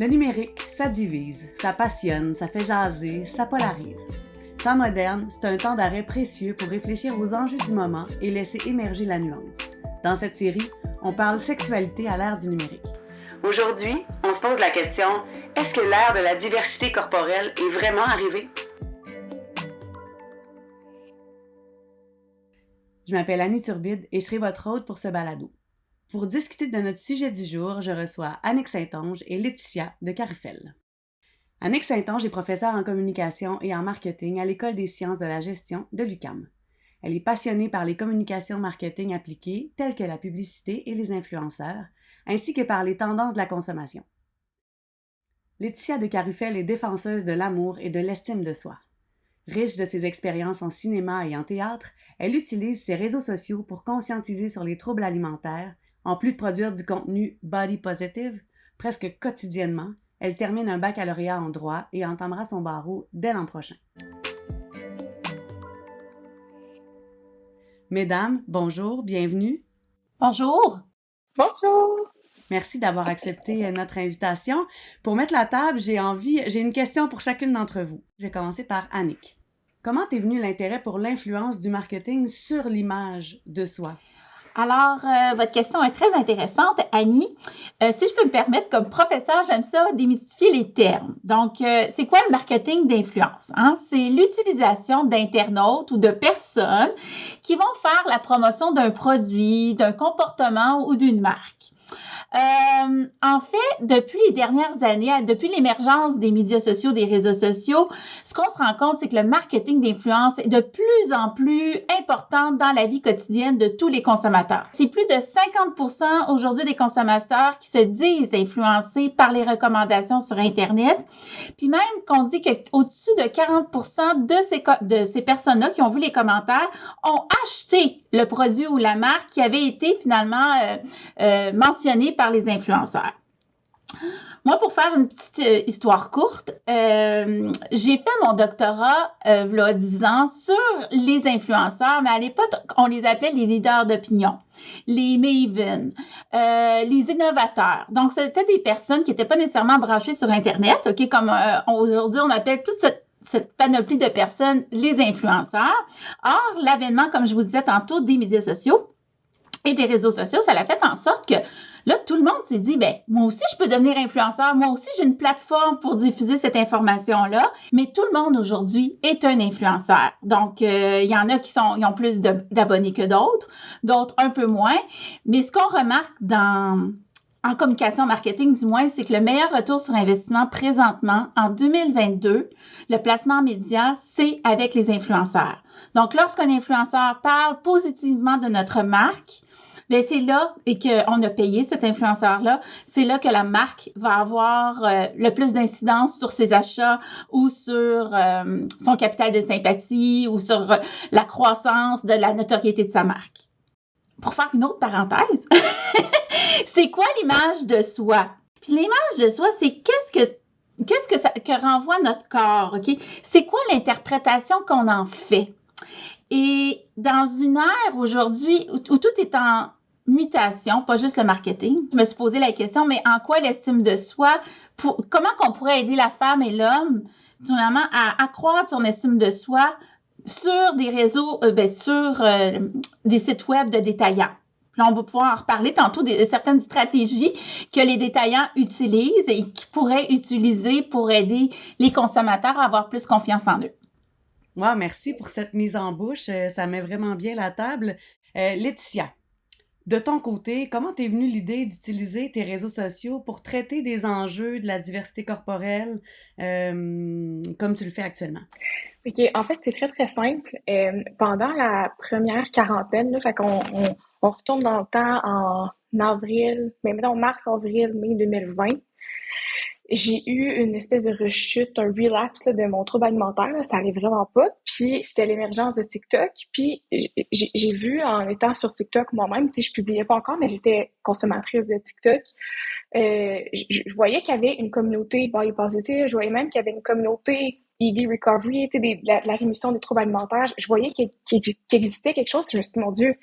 Le numérique, ça divise, ça passionne, ça fait jaser, ça polarise. Temps moderne, c'est un temps d'arrêt précieux pour réfléchir aux enjeux du moment et laisser émerger la nuance. Dans cette série, on parle sexualité à l'ère du numérique. Aujourd'hui, on se pose la question est-ce que l'ère de la diversité corporelle est vraiment arrivée? Je m'appelle Annie Turbide et je serai votre hôte pour ce balado. Pour discuter de notre sujet du jour, je reçois Annick Saint-Onge et Laetitia de Carufel. Annick Saint-Onge est professeure en communication et en marketing à l'École des sciences de la gestion de l'UCAM. Elle est passionnée par les communications marketing appliquées telles que la publicité et les influenceurs, ainsi que par les tendances de la consommation. Laetitia de Carufel est défenseuse de l'amour et de l'estime de soi. Riche de ses expériences en cinéma et en théâtre, elle utilise ses réseaux sociaux pour conscientiser sur les troubles alimentaires en plus de produire du contenu body positive, presque quotidiennement, elle termine un baccalauréat en droit et entamera son barreau dès l'an prochain. Mesdames, bonjour, bienvenue. Bonjour. Bonjour. Merci d'avoir accepté euh, notre invitation. Pour mettre la table, j'ai envie, j'ai une question pour chacune d'entre vous. Je vais commencer par Annick. Comment est venu l'intérêt pour l'influence du marketing sur l'image de soi? Alors, euh, votre question est très intéressante, Annie. Euh, si je peux me permettre, comme professeur, j'aime ça démystifier les termes. Donc, euh, c'est quoi le marketing d'influence? Hein? C'est l'utilisation d'internautes ou de personnes qui vont faire la promotion d'un produit, d'un comportement ou d'une marque. Euh, en fait, depuis les dernières années, depuis l'émergence des médias sociaux, des réseaux sociaux, ce qu'on se rend compte, c'est que le marketing d'influence est de plus en plus important dans la vie quotidienne de tous les consommateurs. C'est plus de 50% aujourd'hui des consommateurs qui se disent influencés par les recommandations sur Internet. Puis même qu'on dit qu'au-dessus de 40 de ces, de ces personnes-là qui ont vu les commentaires ont acheté le produit ou la marque qui avait été finalement euh, euh, par les influenceurs. Moi, pour faire une petite euh, histoire courte, euh, j'ai fait mon doctorat, euh, il 10 ans, sur les influenceurs, mais à l'époque, on les appelait les leaders d'opinion, les maven, euh, les innovateurs. Donc, c'était des personnes qui n'étaient pas nécessairement branchées sur Internet, OK, comme aujourd'hui, on appelle toute cette cette panoplie de personnes, les influenceurs. Or, l'avènement, comme je vous disais tantôt, des médias sociaux et des réseaux sociaux, ça a fait en sorte que Là, tout le monde s'est dit, ben, moi aussi, je peux devenir influenceur. Moi aussi, j'ai une plateforme pour diffuser cette information-là. Mais tout le monde aujourd'hui est un influenceur. Donc, euh, il y en a qui sont, ont plus d'abonnés que d'autres, d'autres un peu moins. Mais ce qu'on remarque dans, en communication marketing, du moins, c'est que le meilleur retour sur investissement présentement, en 2022, le placement média, c'est avec les influenceurs. Donc, lorsqu'un influenceur parle positivement de notre marque, Bien, c'est là et qu'on a payé cet influenceur-là, c'est là que la marque va avoir euh, le plus d'incidence sur ses achats ou sur euh, son capital de sympathie ou sur euh, la croissance de la notoriété de sa marque. Pour faire une autre parenthèse, c'est quoi l'image de soi? Puis l'image de soi, c'est qu'est-ce que qu'est-ce que ça que renvoie notre corps, OK? C'est quoi l'interprétation qu'on en fait? Et dans une ère aujourd'hui où, tout est en, mutation, pas juste le marketing. Je me suis posé la question, mais en quoi l'estime de soi, comment qu'on pourrait aider la femme et l'homme, finalement, à accroître son estime de soi sur des réseaux, euh, ben, sur euh, des sites web de détaillants? Là, on va pouvoir en reparler tantôt de certaines stratégies que les détaillants utilisent et qui pourraient utiliser pour aider les consommateurs à avoir plus confiance en eux. Wow, merci pour cette mise en bouche. Euh, ça met vraiment bien la table. Laetitia, de ton côté, comment t'es venue l'idée d'utiliser tes réseaux sociaux pour traiter des enjeux de la diversité corporelle euh, comme tu le fais actuellement? OK, en fait, c'est très, très simple. Euh, pendant la première quarantaine, qu'on on, retourne dans le temps en avril, mais maintenant mars, avril, mai 2020 j'ai eu une espèce de rechute, un relapse de mon trouble alimentaire. Ça arrive vraiment pas. Puis c'était l'émergence de TikTok. Puis j'ai vu en étant sur TikTok moi-même, si je publiais pas encore, mais j'étais consommatrice de TikTok. Euh, je, voyais qu'il y avait une communauté body positive. Je voyais même qu'il y avait une communauté ED recovery, sais, la, la, rémission des troubles alimentaires. Je voyais qu'il existait quelque chose. Je me suis dit, mon Dieu,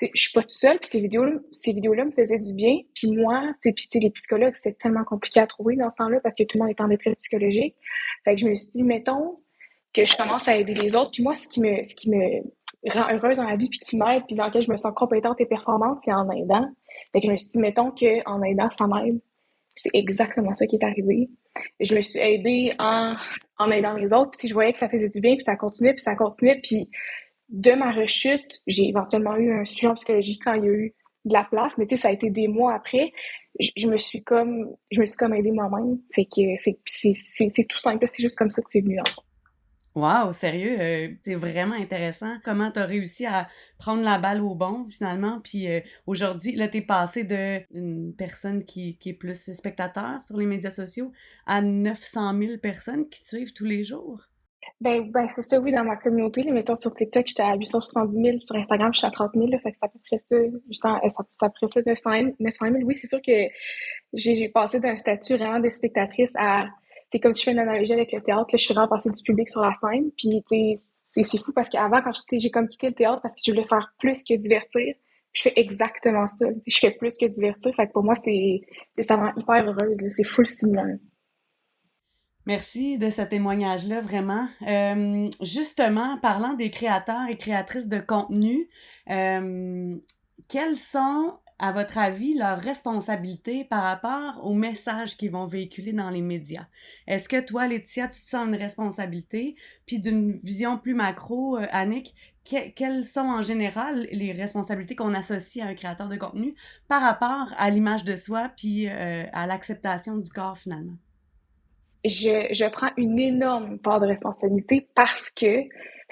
je suis pas toute seule, puis ces vidéos, vidéos-là me faisaient du bien. Puis moi, puis les psychologues, c'est tellement compliqué à trouver dans ce temps-là parce que tout le monde est en détresse psychologique. Fait que je me suis dit, mettons que je commence à aider les autres. Puis moi, ce qui me, ce qui me rend heureuse dans la vie, puis qui m'aide, puis dans lequel je me sens compétente et performante, c'est en aidant. Fait que je me suis dit, mettons qu'en aidant, ça m'aide. C'est exactement ça qui est arrivé. Je me suis aidée en, en aidant les autres. Puis je voyais que ça faisait du bien, puis ça continuait, puis ça continuait. Puis de ma rechute, j'ai éventuellement eu un suivi en psychologie quand il y a eu de la place, mais tu sais, ça a été des mois après. Je, me suis comme, je me suis comme aidée moi-même. Que c'est, tout simple, c'est juste comme ça que c'est venu. En Wow, sérieux, euh, c'est vraiment intéressant. Comment tu as réussi à prendre la balle au bon, finalement? Puis euh, aujourd'hui, là, tu es passé d'une personne qui, qui, est plus spectateur sur les médias sociaux à 900 000 personnes qui te suivent tous les jours. Ben, ben c'est ça, oui, dans ma communauté. Là, mettons, sur TikTok, j'étais à 870 000. Sur Instagram, je suis à 30 000. Là, fait que c'est à peu près ça. C'est à peu près ça, 900 000. Oui, c'est sûr que j'ai passé d'un statut vraiment de spectatrice à c'est comme si je fais une analogie avec le théâtre, que je suis vraiment passée du public sur la scène. Puis, c'est fou parce qu'avant, quand j'ai comme quitté le théâtre parce que je voulais faire plus que divertir, je fais exactement ça. Je fais plus que divertir. Fait que pour moi, c'est ça rend hyper heureuse. C'est full stimulant. Merci de ce témoignage-là, vraiment. Euh, justement, parlant des créateurs et créatrices de contenu, euh, quels sont à votre avis, leur responsabilité par rapport aux messages qu'ils vont véhiculer dans les médias? Est-ce que toi, Laetitia, tu te sens une responsabilité? Puis d'une vision plus macro, euh, Annick, quelles sont en général les responsabilités qu'on associe à un créateur de contenu par rapport à l'image de soi puis à l'acceptation du corps finalement? Je, je prends une énorme part de responsabilité parce que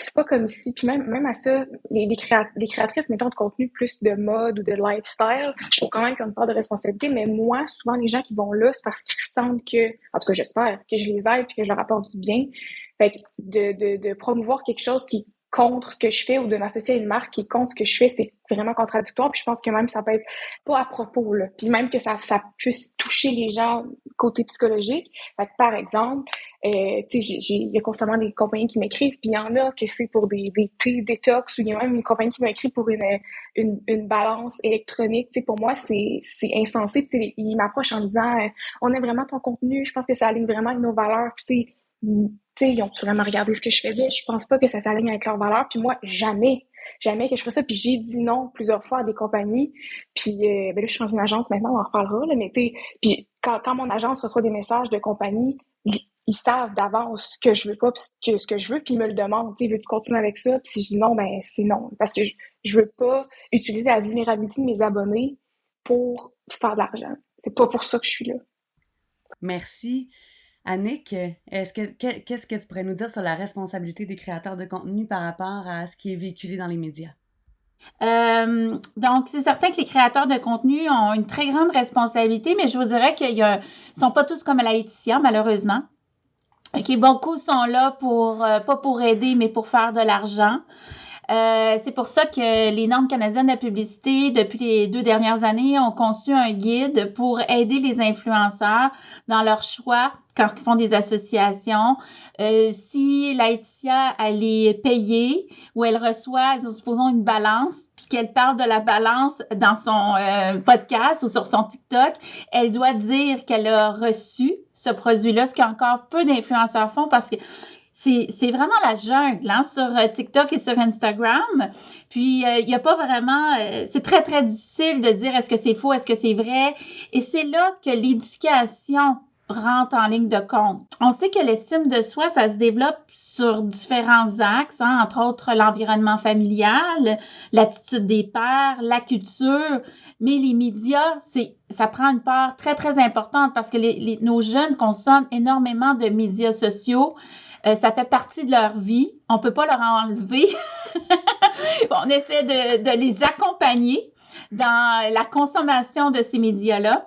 c'est pas comme si, puis même, même à ça, les, les, les, créatrices, mettons, de contenu plus de mode ou de lifestyle, je trouve quand même y a une part de responsabilité, mais moi, souvent, les gens qui vont là, c'est parce qu'ils sentent que, en tout cas, j'espère, que je les aide puis que je leur apporte du bien. Fait que de, de, de promouvoir quelque chose qui contre ce que je fais ou de m'associer à une marque qui contre ce que je fais, c'est vraiment contradictoire. Puis je pense que même ça peut être pas à propos, là. Puis même que ça, ça puisse toucher les gens côté psychologique. Fait que, par exemple, euh, tu sais, il y a constamment des compagnies qui m'écrivent, puis il y en a que c'est pour des, des thés détox, ou il y a même une compagnie qui m'écrit pour une, une, une, balance électronique. Tu sais, pour moi, c'est, c'est insensé. Tu sais, ils m'approchent en disant, euh, on aime vraiment ton contenu, je pense que ça aligne vraiment avec nos valeurs. Puis sais, ils ont vraiment regardé ce que je faisais? Je pense pas que ça s'aligne avec leurs valeurs. Puis moi, jamais, jamais que je ferais ça. Puis j'ai dit non plusieurs fois à des compagnies. Puis euh, ben là, je suis dans une agence maintenant, on en reparlera. Là, mais tu sais, puis quand, quand, mon agence reçoit des messages de compagnie, ils, savent d'avance ce que je veux pas, puis ce que je veux, puis ils me le demandent. Tu sais, veux-tu continuer avec ça? Puis si je dis non, ben c'est non. Parce que je, je veux pas utiliser la vulnérabilité de mes abonnés pour faire de l'argent. C'est pas pour ça que je suis là. Merci. Annick, est-ce que, qu'est-ce que tu pourrais nous dire sur la responsabilité des créateurs de contenu par rapport à ce qui est véhiculé dans les médias? Euh, donc, c'est certain que les créateurs de contenu ont une très grande responsabilité, mais je vous dirais qu'ils ne sont pas tous comme Laetitia, malheureusement. Beaucoup sont là pour, euh, pas pour aider, mais pour faire de l'argent. Euh, c'est pour ça que les normes canadiennes de la publicité, depuis les deux dernières années, ont conçu un guide pour aider les influenceurs dans leur choix quand ils font des associations. Euh, si Laetitia, elle est payée ou elle reçoit, supposons, une balance, puis qu'elle parle de la balance dans son euh, podcast ou sur son TikTok, elle doit dire qu'elle a reçu ce produit-là, ce qu'encore peu d'influenceurs font parce que c'est vraiment la jungle hein, sur euh, TikTok et sur Instagram. Puis, il n'y a pas vraiment... c'est très, très difficile de dire est-ce que c'est faux, est-ce que c'est vrai. Et c'est là que l'éducation rentre en ligne de compte. On sait que l'estime de soi, ça se développe sur différents axes, hein, entre autres l'environnement familial, l'attitude des pères, la culture, mais les médias, c'est, ça prend une part très, très importante parce que les, nos jeunes consomment énormément de médias sociaux. Euh, ça fait partie de leur vie. On ne peut pas leur enlever. on essaie de, de les accompagner dans la consommation de ces médias-là.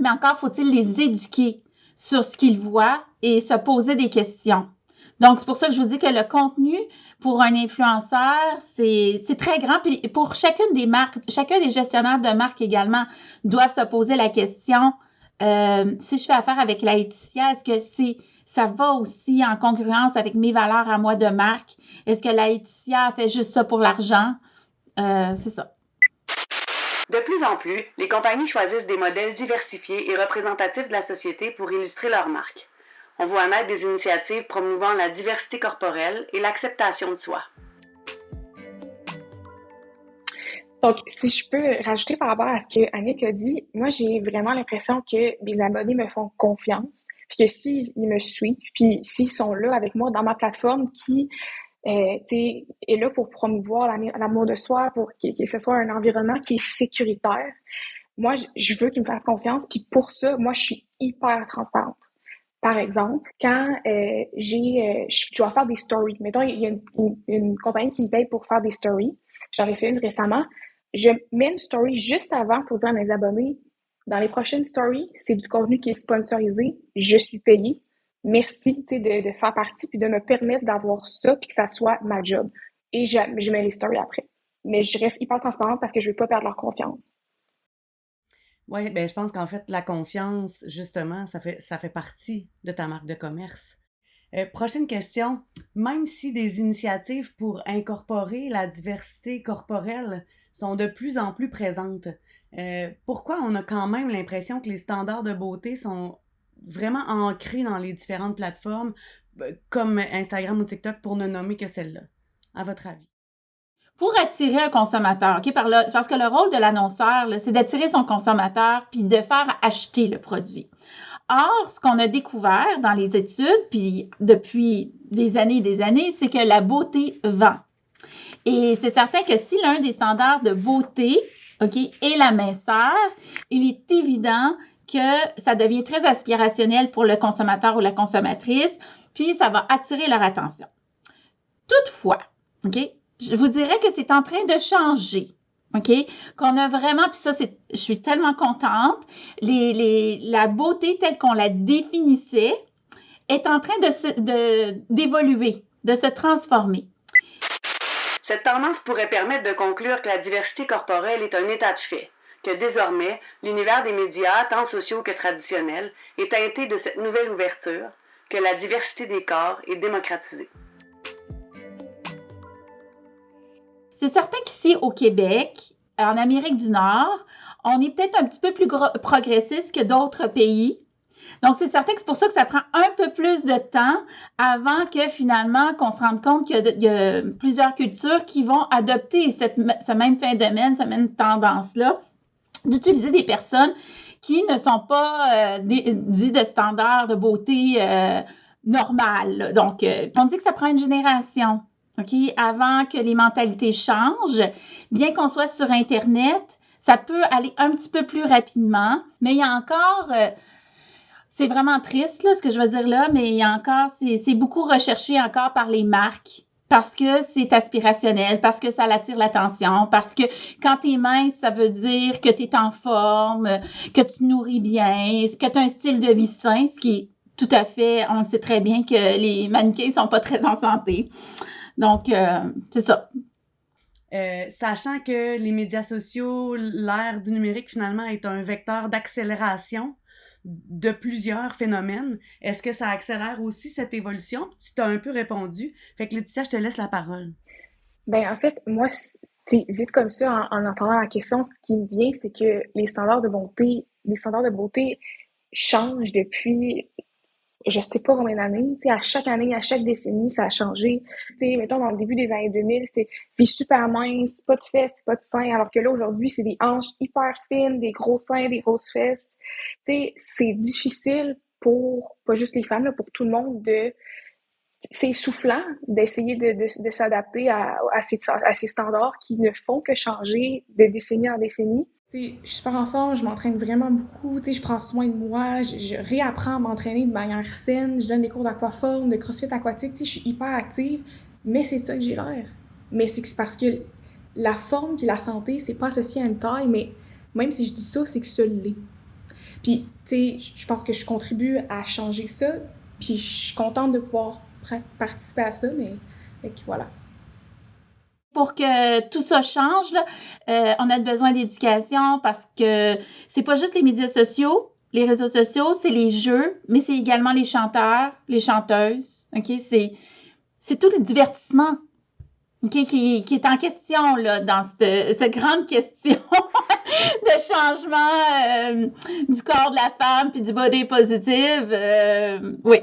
Mais encore faut-il les éduquer sur ce qu'ils voient et se poser des questions. Donc, c'est pour ça que je vous dis que le contenu pour un influenceur, c'est très grand. Puis pour chacune des marques, chacun des gestionnaires de marque également doivent se poser la question euh, si je fais affaire avec Laetitia, est-ce que c'est ça va aussi en congruence avec mes valeurs à moi de marque? Est-ce que Laetitia fait juste ça pour l'argent? Euh, c'est ça. De plus en plus, les compagnies choisissent des modèles diversifiés et représentatifs de la société pour illustrer leur marque. On voit naître des initiatives promouvant la diversité corporelle et l'acceptation de soi. Donc, si je peux rajouter par rapport à ce que Annick a dit, moi, j'ai vraiment l'impression que mes abonnés me font confiance, puis que s'ils me suivent, puis s'ils sont là avec moi dans ma plateforme qui euh, est là pour promouvoir l'amour de soi, pour que, ce soit un environnement qui est sécuritaire, moi, je veux qu'ils me fassent confiance, puis pour ça, moi, je suis hyper transparente. Par exemple, quand euh, j'ai, euh, je dois faire des stories, mettons, il y a une, une compagnie qui me paye pour faire des stories, j'en ai fait une récemment, je mets une story juste avant pour dire à mes abonnés, dans les prochaines stories, c'est du contenu qui est sponsorisé, je suis payé. Merci de, de faire partie puis de me permettre d'avoir ça puis que ça soit ma job. Et je, je mets les stories après. Mais je reste hyper transparente parce que je veux pas perdre leur confiance. Oui, ben je pense qu'en fait, la confiance, justement, ça fait, ça fait partie de ta marque de commerce. Euh, prochaine question. Même si des initiatives pour incorporer la diversité corporelle sont de plus en plus présentes. Euh, pourquoi on a quand même l'impression que les standards de beauté sont vraiment ancrés dans les différentes plateformes euh, comme Instagram ou TikTok pour ne nommer que celle-là, à votre avis? Pour attirer un consommateur, parce que le rôle de l'annonceur, c'est d'attirer son consommateur puis de faire acheter le produit. Or, ce qu'on a découvert dans les études, puis depuis des années et des années, c'est que la beauté vend. Et c'est certain que si l'un des standards de beauté, OK, est la minceur, il est évident que ça devient très aspirationnel pour le consommateur ou la consommatrice, puis ça va attirer leur attention. Toutefois, OK, je vous dirais que c'est en train de changer. OK? Qu'on a vraiment, puis ça, c'est, je suis tellement contente, les, les, la beauté telle qu'on la définissait est en train de, de, d'évoluer, de se transformer. Cette tendance pourrait permettre de conclure que la diversité corporelle est un état de fait, que désormais, l'univers des médias, tant sociaux que traditionnels, est teinté de cette nouvelle ouverture, que la diversité des corps est démocratisée. C'est certain qu'ici au Québec, en Amérique du Nord, on est peut-être un petit peu plus progressiste que d'autres pays. Donc, c'est certain que c'est pour ça que ça prend un peu plus de temps avant que finalement qu'on se rende compte qu'il y, a plusieurs cultures qui vont adopter cette, ce même phénomène, cette même tendance-là, d'utiliser des personnes qui ne sont pas euh, de standards de beauté euh. Donc, euh, on dit que ça prend une génération. OK? Avant que les mentalités changent, bien qu'on soit sur Internet, ça peut aller un petit peu plus rapidement, mais il y a encore c'est vraiment triste, là, ce que je veux dire là, mais encore, c'est beaucoup recherché encore par les marques parce que c'est aspirationnel, parce que ça attire l'attention, parce que quand tu es mince, ça veut dire que tu es en forme, que tu nourris bien, que tu as un style de vie sain, ce qui est tout à fait, on sait très bien que les mannequins sont pas très en santé. Donc, euh, c'est ça. Euh, sachant que les médias sociaux, l'ère du numérique finalement est un vecteur d'accélération de plusieurs phénomènes. Est-ce que ça accélère aussi cette évolution? Tu t'as un peu répondu. Fait que Laetitia, je te laisse la parole. Ben en fait, moi, vite comme ça, en, entendant la question, ce qui me vient, c'est que les standards de beauté, les standards de beauté changent depuis je sais pas combien d'années, tu à chaque année, à chaque décennie, ça a changé. Tu sais, mettons, dans le début des années 2000, c'est des super minces, pas de fesses, pas de seins, alors que là, aujourd'hui, c'est des hanches hyper fines, des gros seins, des grosses fesses. Tu sais, c'est difficile pour, pas juste les femmes, là, pour tout le monde de, c'est essoufflant d'essayer de, de, de s'adapter à, à, ces, à ces standards qui ne font que changer de décennie en décennie je suis super en forme, je m'entraîne vraiment beaucoup, je prends soin de moi, je, réapprends à m'entraîner de manière saine, je donne des cours d'aquaforme, de crossfit aquatique, je suis hyper active, mais c'est ça que j'ai l'air. Mais c'est parce que la forme et la santé, c'est pas associé à une taille, mais même si je dis ça, c'est que ça l'est. Puis, je pense que je contribue à changer ça, puis je suis contente de pouvoir participer à ça, mais voilà pour que tout ça change, euh, on a besoin d'éducation parce que c'est pas juste les médias sociaux, les réseaux sociaux, c'est les jeux, mais c'est également les chanteurs, les chanteuses. OK? C'est, c'est tout le divertissement. qui, est en question là, dans cette, grande question de changement euh, du corps de la femme puis du body positive. Euh, oui.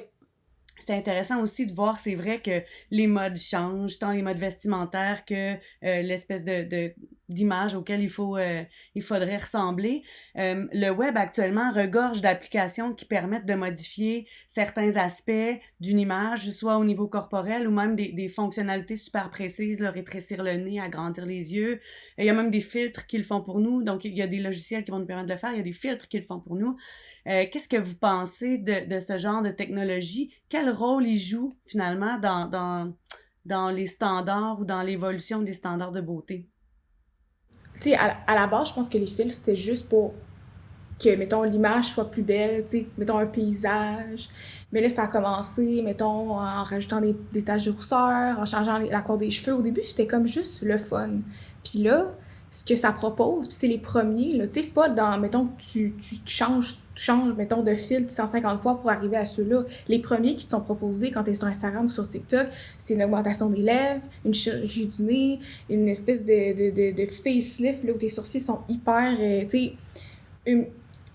C'est intéressant aussi de voir, c'est vrai que les modes changent, tant les modes vestimentaires que euh, l'espèce de d'images auxquelles il, faut, euh, il faudrait ressembler. Euh, le web actuellement regorge d'applications qui permettent de modifier certains aspects d'une image, soit au niveau corporel ou même des, des fonctionnalités super précises, le rétrécir le nez, agrandir les yeux. il y a même des filtres qui le font pour nous. Donc, il y a des logiciels qui vont nous permettre de le faire. Il y a des filtres qui le font pour nous. Euh, Qu'est-ce que vous pensez de, de, ce genre de technologie? Quel rôle il joue finalement dans, dans, dans les standards ou dans l'évolution des standards de beauté? tu sais, à, la base, je pense que les filtres, c'était juste pour que, mettons, l'image soit plus belle, tu sais, mettons, un paysage. Mais là, ça a commencé, mettons, en rajoutant des, des taches de rousseur, en changeant la couleur des cheveux. Au début, c'était comme juste le fun. Puis là, ce que ça propose, puis c'est les premiers, là. Tu sais, c'est pas dans, mettons, tu, tu, changes, changes, mettons, de filtre 150 fois pour arriver à ceux-là. Les premiers qui te sont proposés quand tu es sur Instagram ou sur TikTok, c'est une augmentation des lèvres, une chirurgie du nez, une espèce de, de, de, de facelift, là, où tes sourcils sont hyper, euh, tu sais,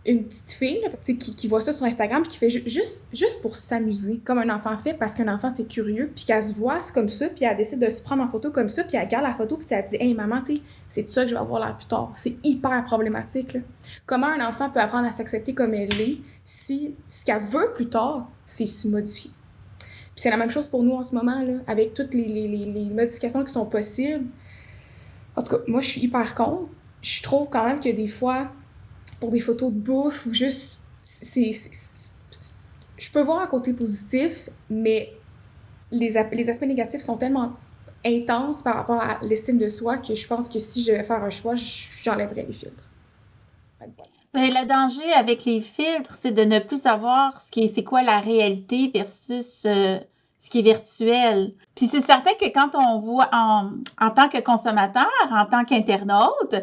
une petite fille qui, qui voit ça sur Instagram puis qui fait juste, juste pour s'amuser, comme un enfant fait, parce qu'un enfant, c'est curieux, puis qu'elle se voit comme ça, puis elle décide de se prendre en photo comme ça, puis elle regarde la photo, puis elle dit « Hey, maman, tu sais, c'est ça que je vais avoir là plus tard. » C'est hyper problématique. Là. Comment un enfant peut apprendre à s'accepter comme elle est si ce qu'elle veut plus tard, c'est se modifier? Puis c'est la même chose pour nous en ce moment, là, avec toutes les, les, les, les modifications qui sont possibles. En tout cas, moi, je suis hyper contre. Je trouve quand même que des fois, pour des photos de bouffe ou juste. je peux voir un côté positif, mais les, les aspects négatifs sont tellement intenses par rapport à l'estime de soi que je pense que si je vais faire un choix, j'enlèverais les filtres. Mais le danger avec les filtres, c'est de ne plus savoir ce qui c'est quoi la réalité versus euh, ce qui est virtuel. Puis c'est certain que quand on voit en, en tant que consommateur, en tant qu'internaute,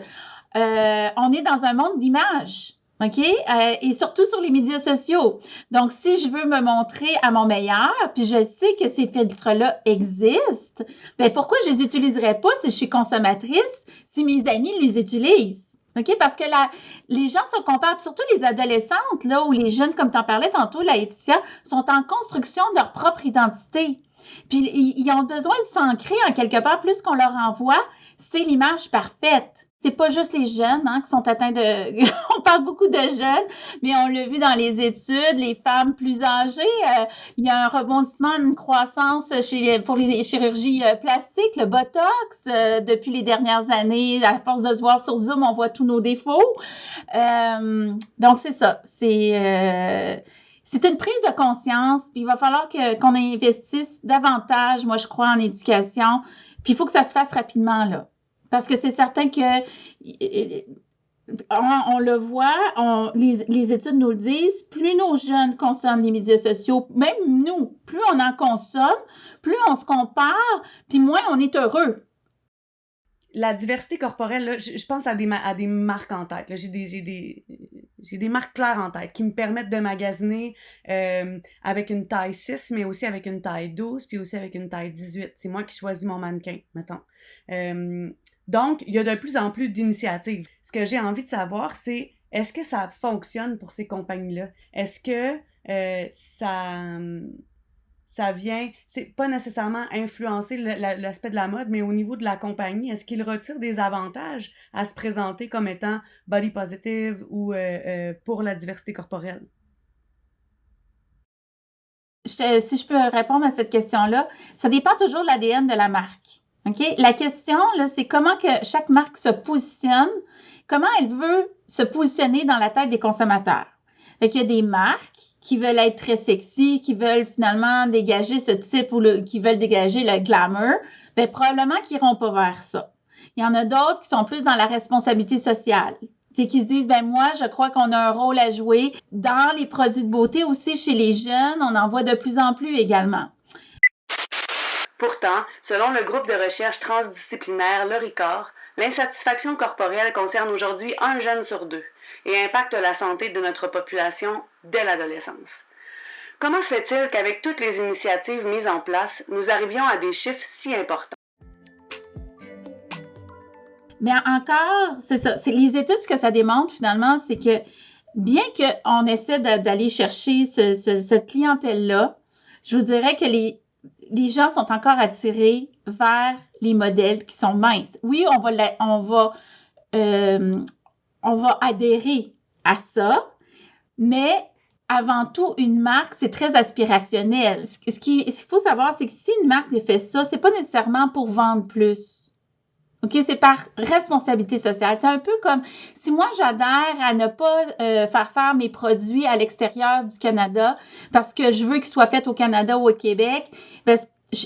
euh, on est dans un monde d'images. OK? Euh, et surtout sur les médias sociaux. Donc, si je veux me montrer à mon meilleur, puis je sais que ces filtres-là existent, ben pourquoi je les utiliserais pas si je suis consommatrice, si mes amis les utilisent? OK? Parce que là, les gens se comparent, surtout les adolescentes, là, ou les jeunes, comme tu en parlais tantôt, Laetitia, sont en construction de leur propre identité. Puis ils ont besoin de s'ancrer en quelque part, plus qu'on leur envoie, c'est l'image parfaite c'est pas juste les jeunes hein, qui sont atteints de. on parle beaucoup de jeunes, mais on l'a vu dans les études, les femmes plus âgées, euh, il y a un rebondissement, une croissance chez pour les chirurgies euh, plastiques, le botox euh, depuis les dernières années. À force de se voir sur Zoom, on voit tous nos défauts. donc c'est ça. C'est c'est une prise de conscience. Puis il va falloir que qu'on investisse davantage, moi je crois, en éducation. Puis il faut que ça se fasse rapidement là. Parce que c'est certain que on, le voit, les, études nous le disent, plus nos jeunes consomment les médias sociaux, même nous, plus on en consomme, plus on se compare, puis moins on est heureux. La diversité corporelle, je, pense à des, à des marques en tête. J'ai des, des, des, marques claires en tête qui me permettent de magasiner euh, avec une taille 6, mais aussi avec une taille 12, puis aussi avec une taille 18. C'est moi qui choisis mon mannequin, mettons. Euh, donc, il y a de plus en plus d'initiatives. Ce que j'ai envie de savoir, c'est est-ce que ça fonctionne pour ces compagnies-là? Est-ce que euh, ça, ça vient, c'est pas nécessairement influencer l'aspect de la mode, mais au niveau de la compagnie, est-ce qu'ils retirent des avantages à se présenter comme étant body positive ou euh, euh, pour la diversité corporelle? si je peux répondre à cette question-là, ça dépend toujours de l'ADN de la marque. La question, c'est comment que chaque marque se positionne, comment elle veut se positionner dans la tête des consommateurs. Fait qu'il y a des marques qui veulent être très sexy, qui veulent finalement dégager ce type ou qui veulent dégager le glamour, bien, probablement qu'ils n'iront pas vers ça. Il y en a d'autres qui sont plus dans la responsabilité sociale. C'est qui se disent, ben moi, je crois qu'on a un rôle à jouer dans les produits de beauté aussi chez les jeunes. On en voit de plus en plus également. Pourtant, selon le groupe de recherche transdisciplinaire Le l'insatisfaction corporelle concerne aujourd'hui un jeune sur deux et impacte la santé de notre population dès l'adolescence. Comment se fait-il qu'avec toutes les initiatives mises en place, nous arrivions à des chiffres si importants? Mais encore. C'est les études, ce que ça démontre finalement, c'est que bien qu'on essaie d'aller chercher cette clientèle-là, je vous dirais que les, les gens sont encore attirés vers les modèles qui sont minces. Oui, on va, on va, euh, on va adhérer à ça, mais avant tout, une marque, c'est très aspirationnel. Ce qu'il faut savoir, c'est que si une marque fait ça, c'est pas nécessairement pour vendre plus. OK, c'est par responsabilité sociale. C'est un peu comme si moi j'adhère à ne pas euh, faire faire mes produits à l'extérieur du Canada parce que je veux qu'ils soient faits au Canada ou au Québec, ben,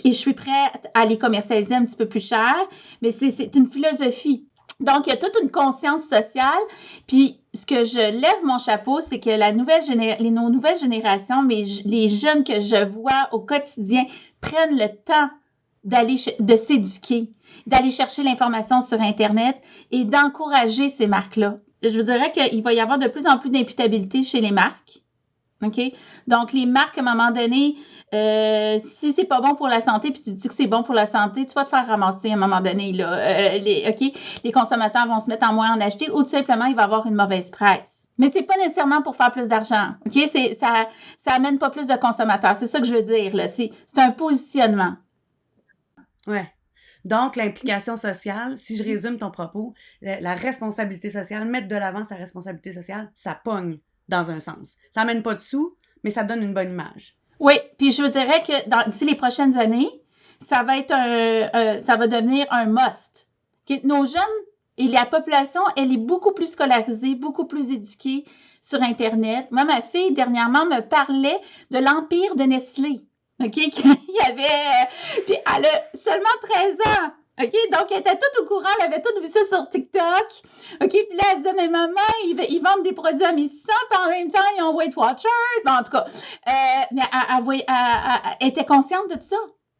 et je suis prête à les commercialiser un petit peu plus cher, mais c'est une philosophie. Donc, il y a toute une conscience sociale. Puis, ce que je lève mon chapeau, c'est que la nouvelle les, nos nouvelles générations, mais les jeunes que je vois au quotidien prennent le temps d'aller de s'éduquer, d'aller chercher l'information sur Internet et d'encourager ces marques-là. Je vous dirais qu'il va y avoir de plus en plus d'imputabilité chez les marques. OK? Donc, les marques, à un moment donné, euh, si c'est pas bon pour la santé, puis tu dis que c'est bon pour la santé, tu vas te faire ramasser à un moment donné. Là. Euh, les, OK? Les consommateurs vont se mettre en moins en acheter ou tout simplement, il va avoir une mauvaise presse. Mais c'est pas nécessairement pour faire plus d'argent. OK? Ça, ça amène pas plus de consommateurs. C'est ça que je veux dire. C'est un positionnement. Ouais. Donc, l'implication sociale, si je résume ton propos, la, responsabilité sociale, mettre de l'avant sa responsabilité sociale, ça pogne dans un sens. Ça n'amène pas de sous, mais ça donne une bonne image. Oui, puis je dirais que d'ici les prochaines années, ça va être un, ça va devenir un must. Nos jeunes et la population, elle est beaucoup plus scolarisée, beaucoup plus éduquée sur Internet. Moi, ma fille, dernièrement, me parlait de l'empire de Nestlé. OK? Il y avait. Puis elle a seulement 13 ans. OK? Donc, elle était toute au courant, elle avait tout vu ça sur TikTok. OK? Puis là, elle disait, mais maman, ils, vendent des produits à 1600, puis en même temps, ils ont Weight Watchers. Bon, en tout cas, euh, mais elle, était consciente de tout ça.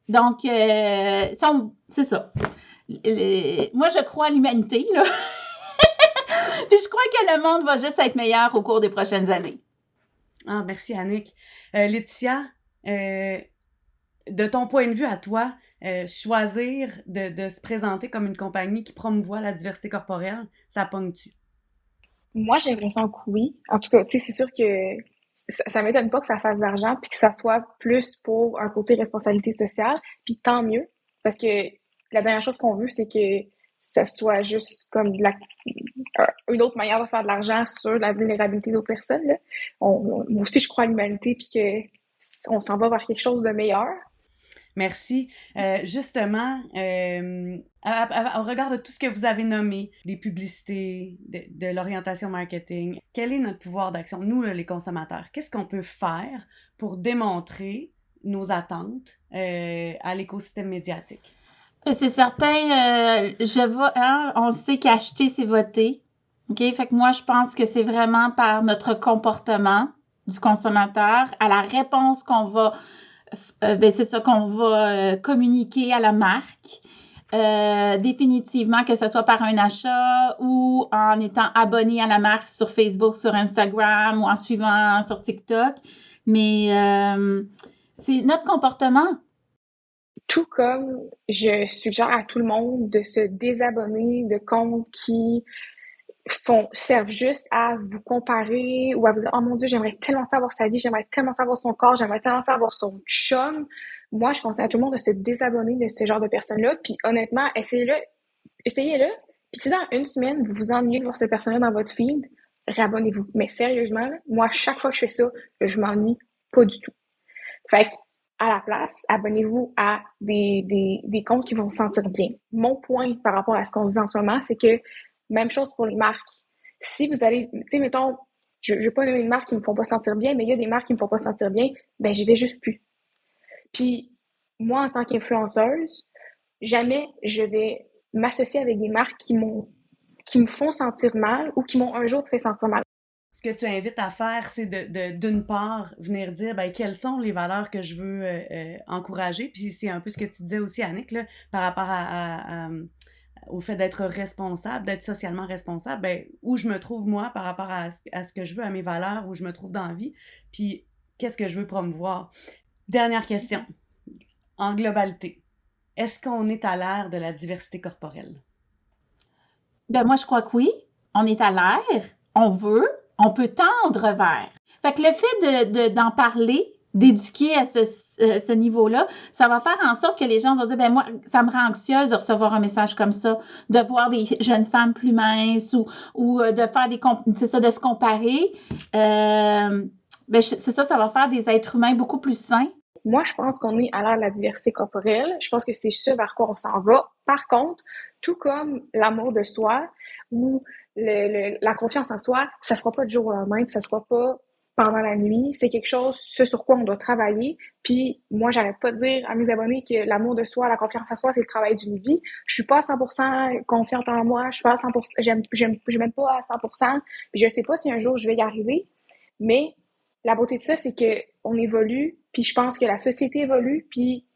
Donc, euh, c'est ça. moi, je crois à l'humanité, là. puis je crois que le monde va juste être meilleur au cours des prochaines années. Ah, merci, Annick. Euh, Laetitia, euh, de ton point de vue à toi, euh, choisir de, se présenter comme une compagnie qui promouvoit la diversité corporelle, ça pogne-tu? Moi, j'ai l'impression que oui. En tout cas, tu sais, c'est sûr que ça, ne m'étonne pas que ça fasse d'argent puis que ça soit plus pour un côté responsabilité sociale. Puis tant mieux, parce que la dernière chose qu'on veut, c'est que ça soit juste comme une autre manière de faire de l'argent sur la vulnérabilité d'autres personnes. moi aussi, je crois à l'humanité puis que on s'en va vers quelque chose de meilleur. Merci. Euh, justement, euh, au regard de tout ce que vous avez nommé, des publicités, de, l'orientation marketing, quel est notre pouvoir d'action, nous, les consommateurs? Qu'est-ce qu'on peut faire pour démontrer nos attentes euh, à l'écosystème médiatique? C'est certain, je vois, hein, on sait qu'acheter, c'est voter. OK? Fait que moi, je pense que c'est vraiment par notre comportement du consommateur, à la réponse qu'on va, euh, ben, c'est ça qu'on va euh, communiquer à la marque. Euh, définitivement, que ce soit par un achat ou en étant abonné à la marque sur Facebook, sur Instagram ou en suivant sur TikTok. Mais c'est notre comportement. Tout comme je suggère à tout le monde de se désabonner de comptes qui font, servent juste à vous comparer ou à vous dire Oh mon Dieu, j'aimerais tellement savoir sa vie, j'aimerais tellement savoir son corps, j'aimerais tellement savoir son chum. Moi, je conseille à tout le monde de se désabonner de ce genre de personnes-là. Puis honnêtement, essayez-le. Essayez-le. Puis si dans une semaine, vous vous ennuyez de voir cette personne-là dans votre feed, réabonnez-vous. Mais sérieusement, moi, chaque fois que je fais ça, je m'ennuie pas du tout. Fait à la place, abonnez-vous à des, des, des comptes qui vont vous sentir bien. Mon point par rapport à ce qu'on se dit en ce moment, c'est que même chose pour les marques. Si vous allez, tu sais, mettons, je ne vais pas nommer une marque qui me font pas sentir bien, mais il y a des marques qui me font pas sentir bien, ben j'y vais juste plus. Puis moi, en tant qu'influenceuse, jamais je vais m'associer avec des marques qui m'ont qui me font sentir mal ou qui m'ont un jour fait sentir mal. Ce que tu invites à faire, c'est de, d'une part, venir dire ben, quelles sont les valeurs que je veux euh, euh, encourager. Puis c'est un peu ce que tu disais aussi, Annick, là, par rapport à au fait d'être responsable, d'être socialement responsable, ben, où je me trouve moi par rapport à ce, que je veux, à mes valeurs, où je me trouve dans la vie, puis qu'est-ce que je veux promouvoir? Dernière question, en globalité, est-ce qu'on est à l'ère de la diversité corporelle? Ben moi, je crois que oui. On est à l'air, on veut, on peut tendre vers. Fait que le fait de, d'en parler, d'éduquer à ce, euh, ce niveau-là, ça va faire en sorte que les gens vont dire, ben moi, ça me rend anxieuse de recevoir un message comme ça, de voir des jeunes femmes plus minces ou, euh, de faire des, c'est ça, de se comparer. Euh, ben, c'est ça, ça va faire des êtres humains beaucoup plus sains. Moi, je pense qu'on est à l'ère de la diversité corporelle. Je pense que c'est ce vers quoi on s'en va. Par contre, tout comme l'amour de soi ou la confiance en soi, ça ne sera pas du jour au lendemain, ça ne sera pas pendant la nuit. C'est quelque chose, ce sur quoi on doit travailler. Puis moi, j'arrête pas de dire à mes abonnés que l'amour de soi, la confiance en soi, c'est le travail d'une vie. Je suis pas à 100% confiante en moi. Je suis pas à 100%, j'aime, j'aime, je m'aime pas à 100%. Puis je sais pas si un jour je vais y arriver. Mais la beauté de ça, c'est que on évolue. Puis je pense que la société évolue. Puis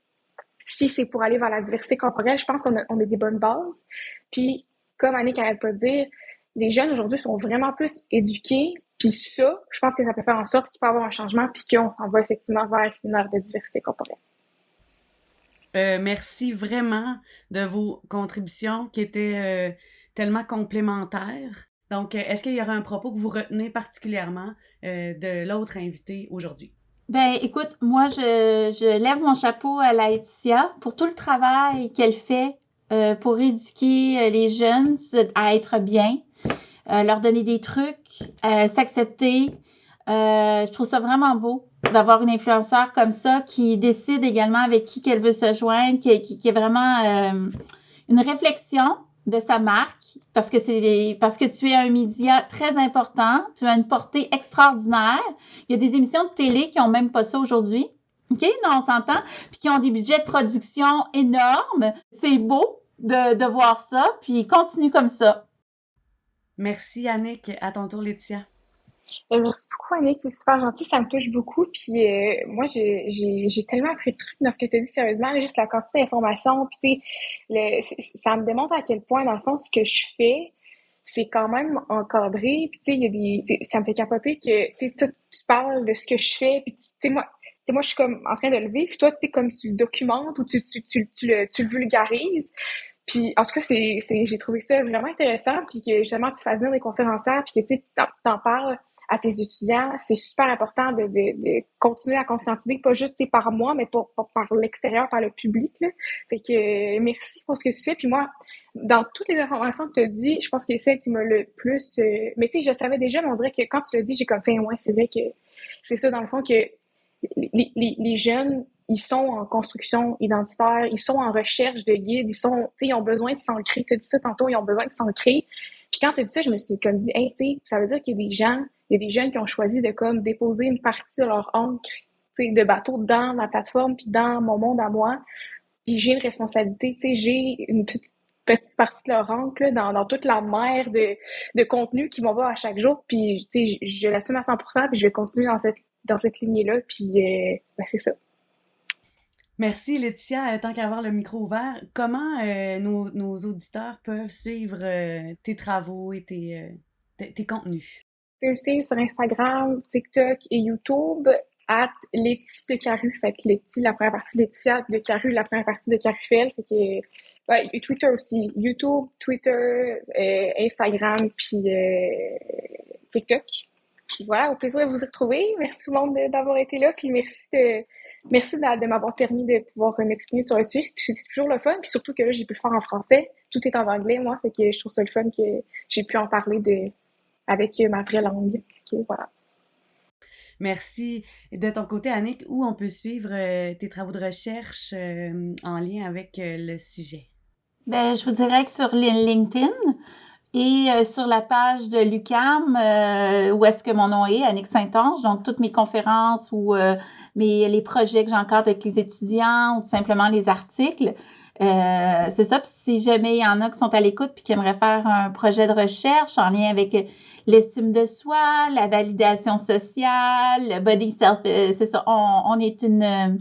si c'est pour aller vers la diversité corporelle, je pense qu'on a, on a des bonnes bases. Puis comme Annick arrête pas de dire, les jeunes aujourd'hui sont vraiment plus éduqués puis ça, je pense que ça peut faire en sorte qu'il peut y avoir un changement puis qu'on s'en va effectivement vers une ère de diversité corporelle. Euh, merci vraiment de vos contributions qui étaient euh, tellement complémentaires. Donc, euh, est-ce qu'il y aura un propos que vous retenez particulièrement de l'autre invité aujourd'hui? Ben, écoute, moi, je, je, lève mon chapeau à Laetitia pour tout le travail qu'elle fait pour éduquer les jeunes à être bien, euh, leur donner des trucs, euh, s'accepter. Euh, je trouve ça vraiment beau d'avoir une influenceur comme ça qui décide également avec qui qu'elle veut se joindre, qui, qui, est vraiment une réflexion de sa marque parce que c'est parce que tu es un média très important, tu as une portée extraordinaire. Il y a des émissions de télé qui ont même pas ça aujourd'hui. OK? Non, on s'entend. Puis qui ont des budgets de production énormes. C'est beau de, de voir ça. Puis continue comme ça. Merci, Annick. À ton tour, Laetitia. Euh, merci beaucoup, Annick. C'est super gentil. Ça me touche beaucoup. Puis euh, moi, j'ai tellement appris de trucs dans ce que tu as dit, sérieusement. juste la quantité d'informations. Puis, sais, ça me démontre à quel point, dans le fond, ce que je fais, c'est quand même encadré. Puis, tu sais, il y a des. Ça me fait capoter que, tu tu parles de ce que je fais. Puis, tu sais, moi, sais, moi, je suis comme en train de le. Puis toi, tu sais, comme tu le documentes ou tu, tu, tu, tu, le, tu le vulgarises. Puis, en tout cas, c'est, j'ai trouvé ça vraiment intéressant, puis que justement, tu fasses venir des conférencières, puis que tu t'en parles à tes étudiants. C'est super important de, de, de, continuer à conscientiser, pas juste par moi, mais par, par l'extérieur, par le public. Là. Fait que merci pour ce que tu fais. Puis moi, dans toutes les informations que tu as dit, je pense que c'est celle qui m'a le plus... Euh, mais tu sais, je savais déjà, mais on dirait que quand tu l'as dit, j'ai comme fait, ouais, c'est vrai que c'est ça, dans le fond, que les, les, les jeunes ils sont en construction identitaire, ils sont en recherche de guides, ils sont, ils ont besoin de s'ancrer. Tu as dit ça tantôt, ils ont besoin de s'ancrer. Puis quand tu as dit ça, je me suis comme dit, hey, tu ça veut dire qu'il y a des gens, il y a des jeunes qui ont choisi de comme déposer une partie de leur encre, de bateau dans ma plateforme, puis dans mon monde à moi. Puis j'ai une responsabilité, tu sais, j'ai une petite, partie de leur encre dans, dans toute la mer de, de contenu qui m'envoie à chaque jour. Puis, tu sais, je, l'assume à 100%, puis je vais continuer dans cette, dans cette lignée-là. Puis, euh, ben, c'est ça. Merci Laetitia. Euh, tant qu'à avoir le micro ouvert, comment euh, nos, auditeurs peuvent suivre euh, tes travaux et tes, contenus? Tu peux suivre sur Instagram, TikTok et YouTube at de Caru. Fait que Letty, la première partie Laetitia, de Caru, la première partie de Carufel. Fait que, ouais, Twitter aussi. YouTube, Twitter, Instagram, puis TikTok. Puis voilà, au plaisir de vous retrouver. Merci tout le monde d'avoir été là. Puis merci de Merci de, m'avoir permis de pouvoir m'exprimer sur le sujet. C'est toujours le fun, puis surtout que là, j'ai pu le faire en français. Tout est en anglais, moi, fait que je trouve ça le fun que j'ai pu en parler de, avec ma vraie langue. voilà. Merci. De ton côté, Annick, où on peut suivre euh, tes travaux de recherche euh, en lien avec euh, le sujet? Ben, je vous dirais que sur LinkedIn, et euh, sur la page de l'UCAM, euh, où est-ce que mon nom est, Annick Saint-Onge, donc toutes mes conférences ou euh, mes, les projets que j'encadre avec les étudiants ou tout simplement les articles. c'est ça. Puis si jamais il y en a qui sont à l'écoute puis qui aimeraient faire un projet de recherche en lien avec l'estime de soi, la validation sociale, le body self, c'est ça. On, on est une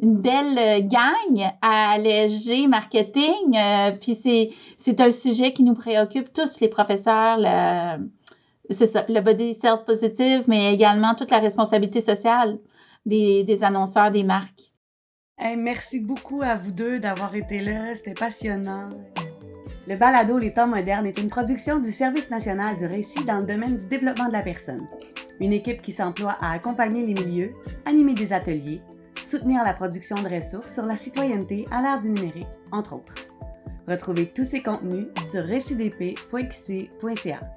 une belle euh, gang à alléger marketing. Euh, puis c'est, c'est un sujet qui nous préoccupe tous les professeurs. ça, le body self-positive, mais également toute la responsabilité sociale des, des annonceurs, des marques. merci beaucoup à vous deux d'avoir été là. C'était passionnant. Le balado Les temps modernes est une production du Service national du récit dans le domaine du développement de la personne. Une équipe qui s'emploie à accompagner les milieux, animer des ateliers, soutenir la production de ressources sur la citoyenneté à l'ère du numérique, entre autres. Retrouvez tous ces contenus sur récidp.qc.ca.